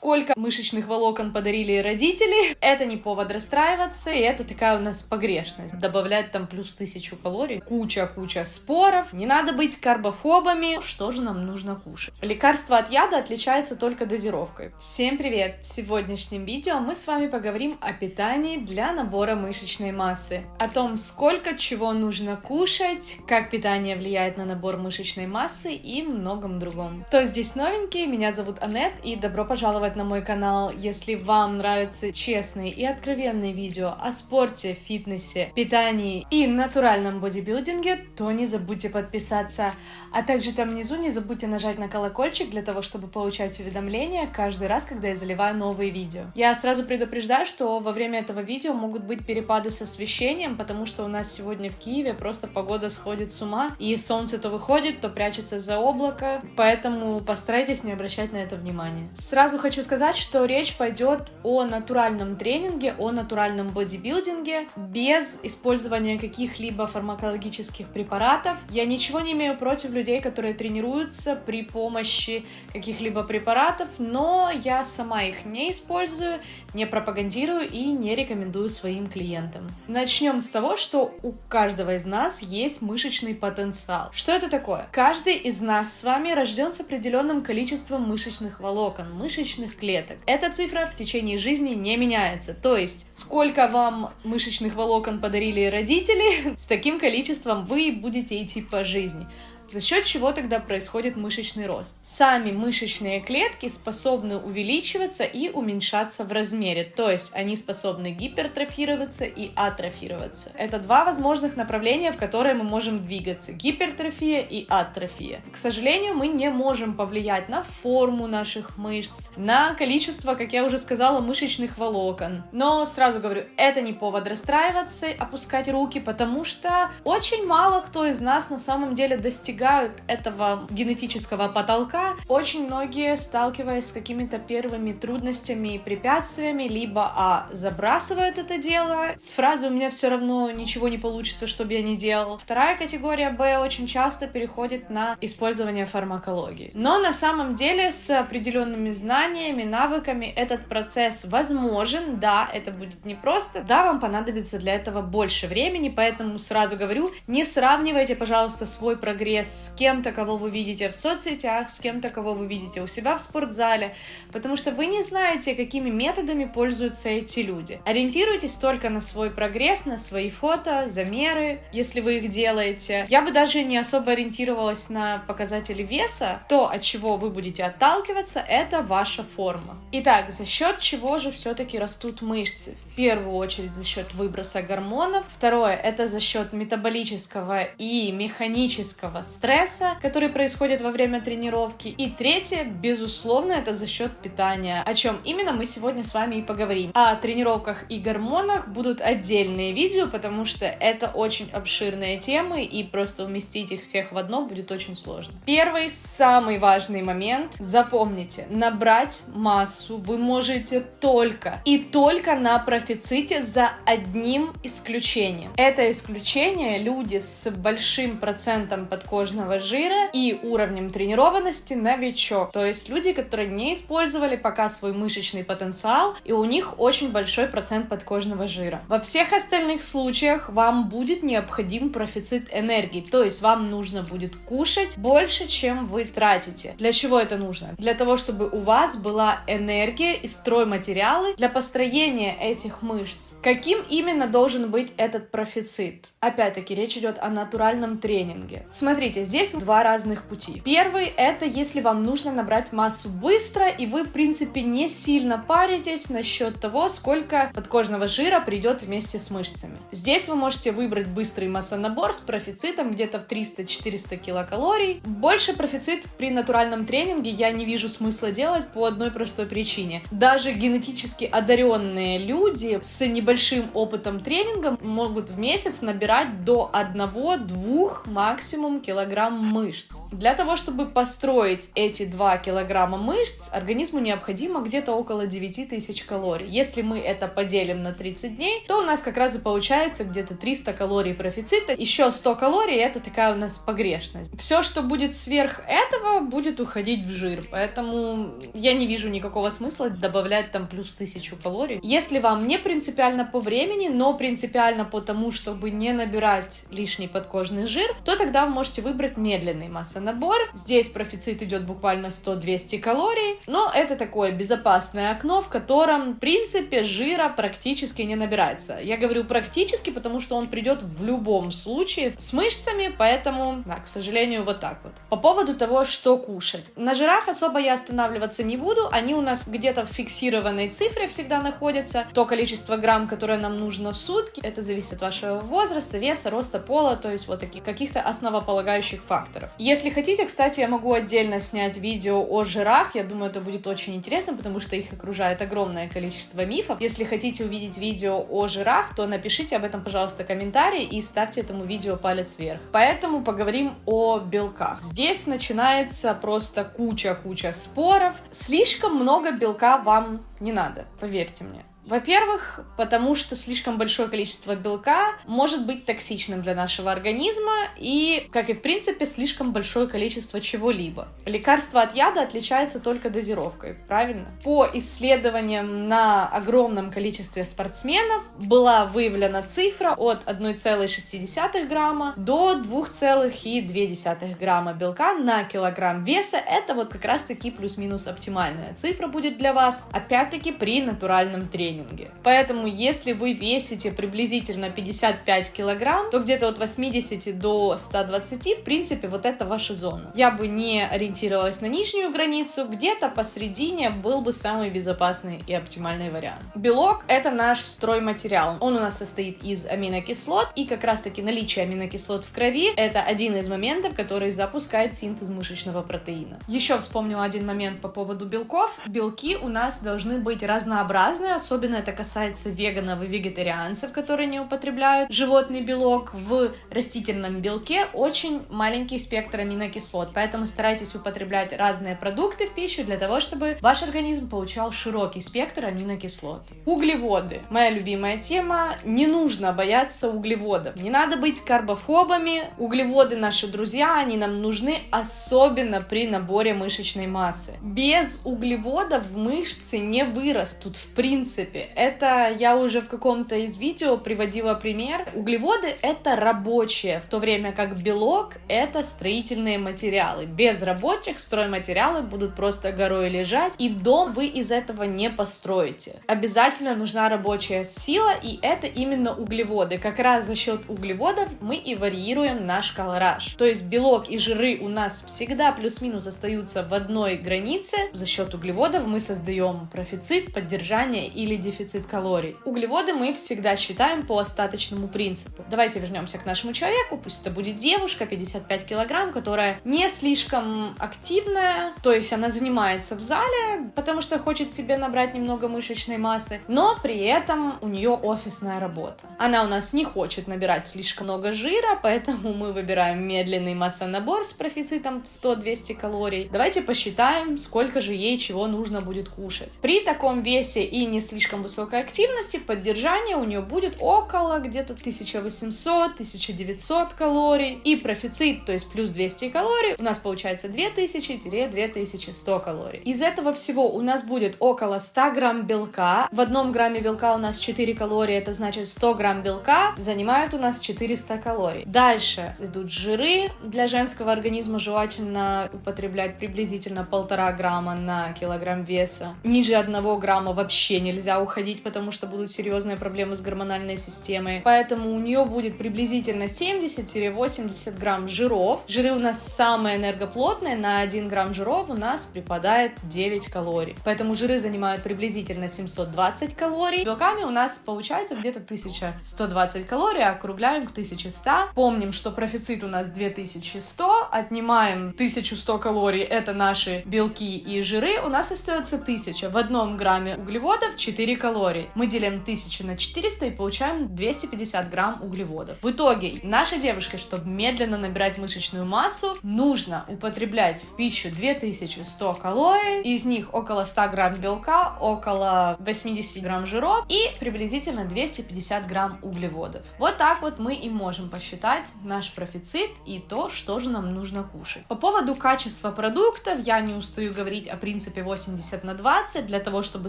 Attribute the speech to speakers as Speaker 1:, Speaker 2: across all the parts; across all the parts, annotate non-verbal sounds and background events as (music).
Speaker 1: сколько мышечных волокон подарили родители. Это не повод расстраиваться, и это такая у нас погрешность. Добавлять там плюс тысячу калорий, куча-куча споров. Не надо быть карбофобами. Что же нам нужно кушать? Лекарство от яда отличается только дозировкой. Всем привет! В сегодняшнем видео мы с вами поговорим о питании для набора мышечной массы. О том, сколько чего нужно кушать, как питание влияет на набор мышечной массы и многом другом. Кто здесь новенький? Меня зовут Анет, и добро пожаловать на мой канал. Если вам нравятся честные и откровенные видео о спорте, фитнесе, питании и натуральном бодибилдинге, то не забудьте подписаться. А также там внизу не забудьте нажать на колокольчик для того, чтобы получать уведомления каждый раз, когда я заливаю новые видео. Я сразу предупреждаю, что во время этого видео могут быть перепады с освещением, потому что у нас сегодня в Киеве просто погода сходит с ума, и солнце то выходит, то прячется за облако, поэтому постарайтесь не обращать на это внимание. Сразу хочу сказать, что речь пойдет о натуральном тренинге, о натуральном бодибилдинге, без использования каких-либо фармакологических препаратов. Я ничего не имею против людей, которые тренируются при помощи каких-либо препаратов, но я сама их не использую, не пропагандирую и не рекомендую своим клиентам. Начнем с того, что у каждого из нас есть мышечный потенциал. Что это такое? Каждый из нас с вами рожден с определенным количеством мышечных волокон, мышечных клеток. Эта цифра в течение жизни не меняется. То есть, сколько вам мышечных волокон подарили родители, (laughs) с таким количеством вы будете идти по жизни. За счет чего тогда происходит мышечный рост? Сами мышечные клетки способны увеличиваться и уменьшаться в размере, то есть они способны гипертрофироваться и атрофироваться. Это два возможных направления, в которые мы можем двигаться. Гипертрофия и атрофия. К сожалению, мы не можем повлиять на форму наших мышц, на количество, как я уже сказала, мышечных волокон. Но сразу говорю, это не повод расстраиваться, опускать руки, потому что очень мало кто из нас на самом деле достигает достигают этого генетического потолка, очень многие, сталкиваясь с какими-то первыми трудностями и препятствиями, либо а забрасывают это дело с фразой «у меня все равно ничего не получится, что бы я ни делал». Вторая категория Б очень часто переходит на использование фармакологии. Но на самом деле с определенными знаниями, навыками этот процесс возможен, да, это будет непросто, да, вам понадобится для этого больше времени, поэтому сразу говорю, не сравнивайте, пожалуйста, свой прогресс с кем-то, кого вы видите в соцсетях, с кем-то, кого вы видите у себя в спортзале, потому что вы не знаете, какими методами пользуются эти люди. Ориентируйтесь только на свой прогресс, на свои фото, замеры, если вы их делаете. Я бы даже не особо ориентировалась на показатели веса. То, от чего вы будете отталкиваться, это ваша форма. Итак, за счет чего же все-таки растут мышцы? В первую очередь за счет выброса гормонов. Второе, это за счет метаболического и механического стресса, который происходит во время тренировки. И третье, безусловно, это за счет питания, о чем именно мы сегодня с вами и поговорим. О тренировках и гормонах будут отдельные видео, потому что это очень обширные темы, и просто уместить их всех в одно будет очень сложно. Первый, самый важный момент, запомните, набрать массу вы можете только и только на профиците за одним исключением. Это исключение люди с большим процентом подкожного подкожного жира и уровнем тренированности новичок. То есть люди, которые не использовали пока свой мышечный потенциал, и у них очень большой процент подкожного жира. Во всех остальных случаях вам будет необходим профицит энергии, то есть вам нужно будет кушать больше, чем вы тратите. Для чего это нужно? Для того, чтобы у вас была энергия и стройматериалы для построения этих мышц. Каким именно должен быть этот профицит? Опять-таки, речь идет о натуральном тренинге. Смотрите, Смотрите, здесь два разных пути. Первый это если вам нужно набрать массу быстро, и вы, в принципе, не сильно паритесь насчет того, сколько подкожного жира придет вместе с мышцами. Здесь вы можете выбрать быстрый массонабор с профицитом где-то в 300-400 килокалорий. Больше профицит при натуральном тренинге я не вижу смысла делать по одной простой причине. Даже генетически одаренные люди с небольшим опытом тренинга могут в месяц набирать до 1-2 максимум килограмм килограмм мышц. Для того, чтобы построить эти 2 килограмма мышц, организму необходимо где-то около 9 тысяч калорий. Если мы это поделим на 30 дней, то у нас как раз и получается где-то 300 калорий профицита. Еще 100 калорий — это такая у нас погрешность. Все, что будет сверх этого, будет уходить в жир. Поэтому я не вижу никакого смысла добавлять там плюс 1000 калорий. Если вам не принципиально по времени, но принципиально по тому, чтобы не набирать лишний подкожный жир, то тогда вы можете выбрать медленный массонабор. Здесь профицит идет буквально 100-200 калорий, но это такое безопасное окно, в котором, в принципе, жира практически не набирается. Я говорю практически, потому что он придет в любом случае с мышцами, поэтому, да, к сожалению, вот так вот. По поводу того, что кушать. На жирах особо я останавливаться не буду, они у нас где-то в фиксированной цифре всегда находятся. То количество грамм, которое нам нужно в сутки, это зависит от вашего возраста, веса, роста пола, то есть вот таких каких-то основополагающих факторов. Если хотите, кстати, я могу отдельно снять видео о жирах, я думаю, это будет очень интересно, потому что их окружает огромное количество мифов. Если хотите увидеть видео о жирах, то напишите об этом, пожалуйста, комментарий и ставьте этому видео палец вверх. Поэтому поговорим о белках. Здесь начинается просто куча-куча споров. Слишком много белка вам не надо, поверьте мне. Во-первых, потому что слишком большое количество белка может быть токсичным для нашего организма и, как и в принципе, слишком большое количество чего-либо. Лекарство от яда отличается только дозировкой, правильно? По исследованиям на огромном количестве спортсменов была выявлена цифра от 1,6 грамма до 2,2 грамма белка на килограмм веса. Это вот как раз-таки плюс-минус оптимальная цифра будет для вас, опять-таки при натуральном тренинге тренинге. Поэтому, если вы весите приблизительно 55 килограмм, то где-то от 80 до 120, в принципе, вот это ваша зона. Я бы не ориентировалась на нижнюю границу, где-то посредине был бы самый безопасный и оптимальный вариант. Белок — это наш стройматериал. Он у нас состоит из аминокислот, и как раз-таки наличие аминокислот в крови — это один из моментов, который запускает синтез мышечного протеина. Еще вспомнила один момент по поводу белков. Белки у нас должны быть разнообразные, особенно Особенно это касается веганов и вегетарианцев, которые не употребляют животный белок. В растительном белке очень маленький спектр аминокислот, поэтому старайтесь употреблять разные продукты в пищу для того, чтобы ваш организм получал широкий спектр аминокислот. Углеводы. Моя любимая тема. Не нужно бояться углеводов. Не надо быть карбофобами. Углеводы наши друзья, они нам нужны, особенно при наборе мышечной массы. Без углеводов мышцы не вырастут в принципе принципе. Это я уже в каком-то из видео приводила пример. Углеводы — это рабочие, в то время как белок — это строительные материалы. Без рабочих стройматериалы будут просто горой лежать, и дом вы из этого не построите. Обязательно нужна рабочая сила, и это именно углеводы. Как раз за счет углеводов мы и варьируем наш колораж. То есть белок и жиры у нас всегда плюс-минус остаются в одной границе. За счет углеводов мы создаем профицит, поддержание или дефицит калорий. Углеводы мы всегда считаем по остаточному принципу. Давайте вернемся к нашему человеку, пусть это будет девушка, 55 килограмм, которая не слишком активная, то есть она занимается в зале, потому что хочет себе набрать немного мышечной массы, но при этом у нее офисная работа. Она у нас не хочет набирать слишком много жира, поэтому мы выбираем медленный массонабор с профицитом 100-200 калорий. Давайте посчитаем, сколько же ей чего нужно будет кушать. При таком весе и не слишком слишком высокой активности, в поддержании у нее будет около где-то 1800-1900 калорий. И профицит, то есть плюс 200 калорий, у нас получается 2000-2100 калорий. Из этого всего у нас будет около 100 грамм белка. В одном грамме белка у нас 4 калории, это значит 100 грамм белка занимают у нас 400 калорий. Дальше идут жиры. Для женского организма желательно употреблять приблизительно полтора грамма на килограмм веса. Ниже одного грамма вообще нельзя уходить, потому что будут серьезные проблемы с гормональной системой. Поэтому у нее будет приблизительно 70-80 грамм жиров. Жиры у нас самые энергоплотные, на 1 грамм жиров у нас припадает 9 калорий. Поэтому жиры занимают приблизительно 720 калорий. Белками у нас получается где-то 1120 калорий, округляем к 1100. Помним, что профицит у нас 2100, отнимаем 1100 калорий, это наши белки и жиры, у нас остается 1000. В одном грамме углеводов 4 4 калорий. Мы делим 1000 на 400 и получаем 250 грамм углеводов. В итоге, нашей девушке, чтобы медленно набирать мышечную массу, нужно употреблять в пищу 2100 калорий, из них около 100 грамм белка, около 80 грамм жиров и приблизительно 250 грамм углеводов. Вот так вот мы и можем посчитать наш профицит и то, что же нам нужно кушать. По поводу качества продуктов я не устаю говорить о принципе 80 на 20 для того, чтобы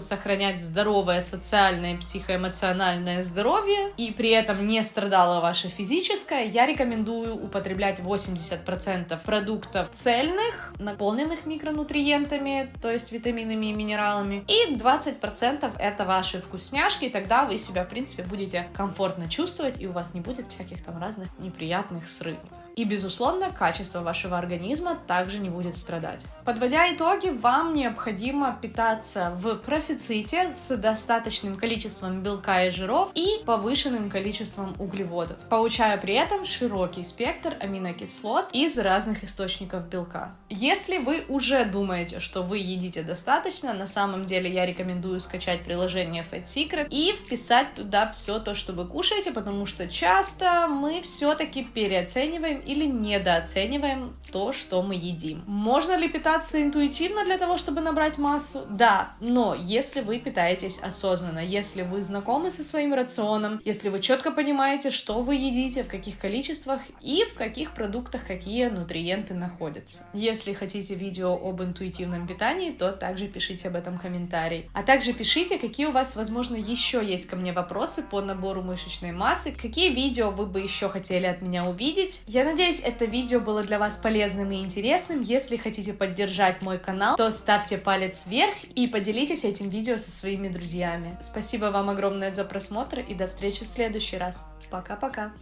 Speaker 1: сохранять здоровое социальное и психоэмоциональное здоровье и при этом не страдало ваше физическое, я рекомендую употреблять 80% продуктов цельных, наполненных микронутриентами, то есть витаминами и минералами, и 20% это ваши вкусняшки, и тогда вы себя, в принципе, будете комфортно чувствовать, и у вас не будет всяких там разных неприятных срывов. И, безусловно, качество вашего организма также не будет страдать. Подводя итоги, вам необходимо питаться в профиците с достаточным количеством белка и жиров и повышенным количеством углеводов, получая при этом широкий спектр аминокислот из разных источников белка. Если вы уже думаете, что вы едите достаточно, на самом деле я рекомендую скачать приложение Fat Secret и вписать туда все то, что вы кушаете, потому что часто мы все-таки переоцениваем или недооцениваем то, что мы едим. Можно ли питаться интуитивно для того, чтобы набрать массу? Да, но если вы питаетесь осознанно, если вы знакомы со своим рационом, если вы четко понимаете, что вы едите, в каких количествах и в каких продуктах какие нутриенты находятся. Если хотите видео об интуитивном питании, то также пишите об этом комментарий. А также пишите, какие у вас, возможно, еще есть ко мне вопросы по набору мышечной массы, какие видео вы бы еще хотели от меня увидеть. Я надеюсь, это видео было для вас полезным и интересным. Если хотите поддержать мой канал, то ставьте палец вверх и поделитесь этим видео со своими друзьями. Спасибо вам огромное за просмотр и до встречи в следующий раз. Пока-пока.